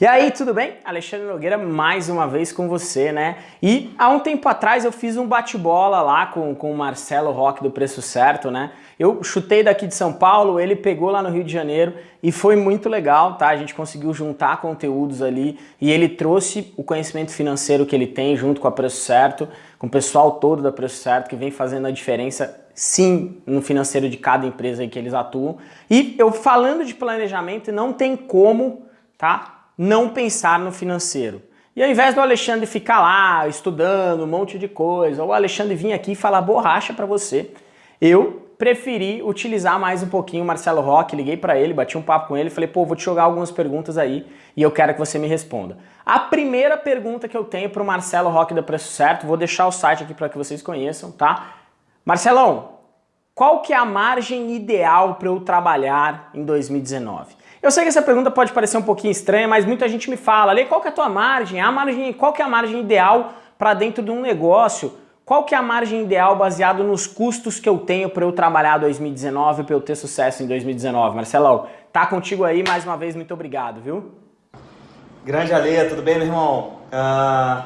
E aí, tudo bem? Alexandre Nogueira mais uma vez com você, né? E há um tempo atrás eu fiz um bate-bola lá com, com o Marcelo Roque do Preço Certo, né? Eu chutei daqui de São Paulo, ele pegou lá no Rio de Janeiro e foi muito legal, tá? A gente conseguiu juntar conteúdos ali e ele trouxe o conhecimento financeiro que ele tem junto com a Preço Certo, com o pessoal todo da Preço Certo que vem fazendo a diferença sim no financeiro de cada empresa em que eles atuam. E eu falando de planejamento, não tem como, tá? Não pensar no financeiro. E ao invés do Alexandre ficar lá estudando um monte de coisa, ou o Alexandre vir aqui e falar borracha para você, eu preferi utilizar mais um pouquinho o Marcelo Roque, liguei para ele, bati um papo com ele, falei, pô, vou te jogar algumas perguntas aí e eu quero que você me responda. A primeira pergunta que eu tenho para o Marcelo Roque da Preço Certo, vou deixar o site aqui para que vocês conheçam, tá? Marcelão, qual que é a margem ideal para eu trabalhar em 2019? Eu sei que essa pergunta pode parecer um pouquinho estranha, mas muita gente me fala, Lê, qual que é a tua margem? A margem qual que é a margem ideal para dentro de um negócio? Qual que é a margem ideal baseado nos custos que eu tenho para eu trabalhar 2019, para eu ter sucesso em 2019? Marcelão, tá contigo aí, mais uma vez, muito obrigado, viu? Grande Ale, tudo bem, meu irmão? Uh,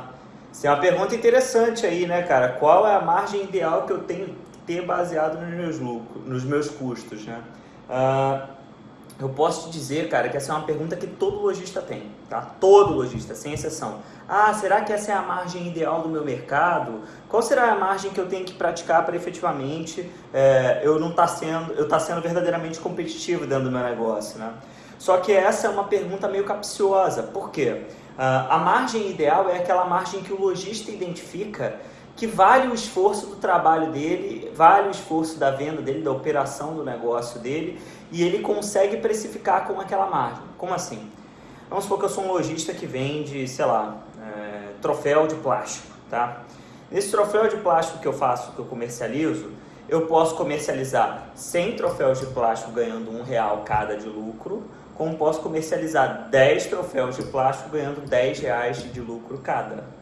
é uma pergunta interessante aí, né, cara? Qual é a margem ideal que eu tenho que ter baseado nos meus lucros, nos meus custos, né? Uh, eu posso te dizer, cara, que essa é uma pergunta que todo lojista tem, tá? Todo lojista, sem exceção. Ah, será que essa é a margem ideal do meu mercado? Qual será a margem que eu tenho que praticar para efetivamente é, eu não estar tá sendo, eu tá sendo verdadeiramente competitivo dentro do meu negócio, né? Só que essa é uma pergunta meio capciosa. Por quê? Uh, a margem ideal é aquela margem que o lojista identifica que vale o esforço do trabalho dele, vale o esforço da venda dele, da operação do negócio dele, e ele consegue precificar com aquela margem. Como assim? Vamos supor que eu sou um lojista que vende, sei lá, é, troféu de plástico, tá? Nesse troféu de plástico que eu faço, que eu comercializo, eu posso comercializar 100 troféus de plástico ganhando um real cada de lucro, como posso comercializar 10 troféus de plástico ganhando 10 reais de lucro cada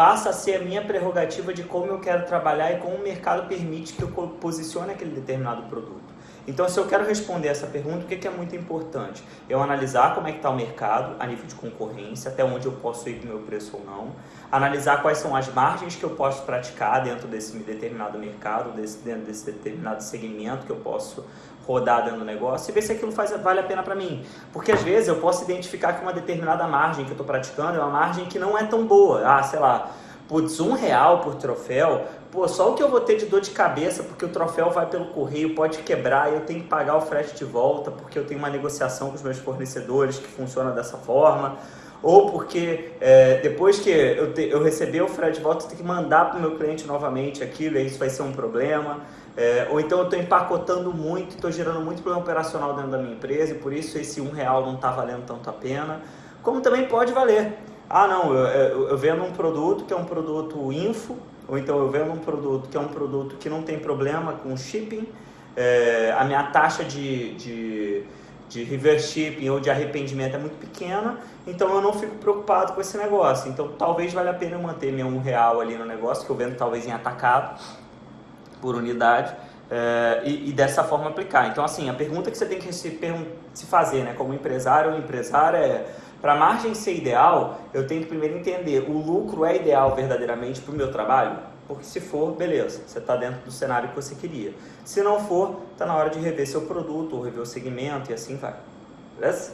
passa a ser a minha prerrogativa de como eu quero trabalhar e como o mercado permite que eu posicione aquele determinado produto. Então, se eu quero responder essa pergunta, o que é muito importante? Eu analisar como é que está o mercado a nível de concorrência, até onde eu posso ir com o meu preço ou não, analisar quais são as margens que eu posso praticar dentro desse determinado mercado, desse, dentro desse determinado segmento que eu posso rodar dentro do negócio e ver se aquilo faz, vale a pena para mim. Porque às vezes eu posso identificar que uma determinada margem que eu estou praticando é uma margem que não é tão boa. Ah, sei lá, putz, um real por troféu, pô, só o que eu vou ter de dor de cabeça porque o troféu vai pelo correio, pode quebrar eu tenho que pagar o frete de volta porque eu tenho uma negociação com os meus fornecedores que funciona dessa forma ou porque é, depois que eu, te, eu receber o frete de volta, eu tenho que mandar para o meu cliente novamente aquilo, e isso vai ser um problema. É, ou então eu estou empacotando muito, estou gerando muito problema operacional dentro da minha empresa e por isso esse um real não está valendo tanto a pena. Como também pode valer. Ah, não, eu, eu, eu, vendo um produto que é um produto info, ou então eu vendo um produto que é um produto que não tem problema com shipping, é, a minha taxa de, de, de reverse shipping ou de arrependimento é muito pequena, então eu não fico preocupado com esse negócio. Então talvez valha a pena eu manter meu um real ali no negócio, que eu vendo talvez em atacado, por unidade é, e, e, dessa forma aplicar. Então, assim, a pergunta que você tem que se, se fazer, né, como empresário ou empresária é para a margem ser ideal, eu tenho que primeiro entender o lucro é ideal verdadeiramente para o meu trabalho? Porque se for, beleza, você está dentro do cenário que você queria. Se não for, está na hora de rever seu produto ou rever o segmento e assim vai. Beleza?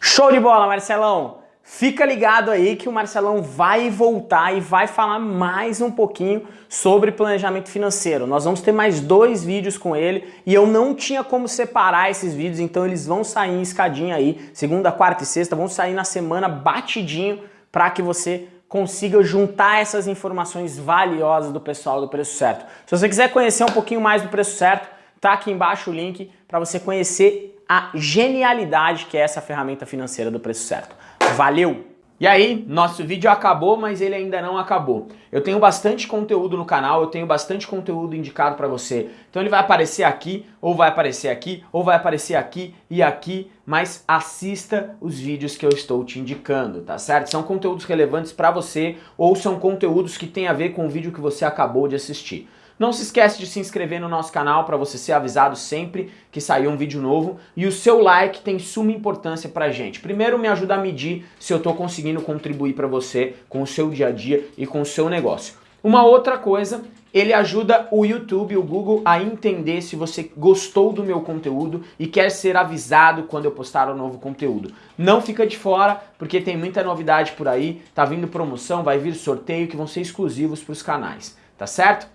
Show de bola, Marcelão! Fica ligado aí que o Marcelão vai voltar e vai falar mais um pouquinho sobre planejamento financeiro. Nós vamos ter mais dois vídeos com ele e eu não tinha como separar esses vídeos, então eles vão sair em escadinha aí, segunda, quarta e sexta, vão sair na semana batidinho para que você consiga juntar essas informações valiosas do pessoal do Preço Certo. Se você quiser conhecer um pouquinho mais do Preço Certo, tá aqui embaixo o link para você conhecer a genialidade que é essa ferramenta financeira do Preço Certo. Valeu! E aí, nosso vídeo acabou, mas ele ainda não acabou. Eu tenho bastante conteúdo no canal, eu tenho bastante conteúdo indicado para você. Então ele vai aparecer aqui, ou vai aparecer aqui, ou vai aparecer aqui e aqui, mas assista os vídeos que eu estou te indicando, tá certo? São conteúdos relevantes para você, ou são conteúdos que têm a ver com o vídeo que você acabou de assistir. Não se esquece de se inscrever no nosso canal para você ser avisado sempre que sair um vídeo novo e o seu like tem suma importância pra gente. Primeiro me ajuda a medir se eu estou conseguindo contribuir para você com o seu dia a dia e com o seu negócio. Uma outra coisa, ele ajuda o YouTube, o Google a entender se você gostou do meu conteúdo e quer ser avisado quando eu postar um novo conteúdo. Não fica de fora, porque tem muita novidade por aí, tá vindo promoção, vai vir sorteio que vão ser exclusivos para os canais, tá certo?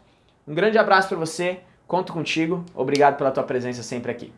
Um grande abraço para você, conto contigo, obrigado pela tua presença sempre aqui.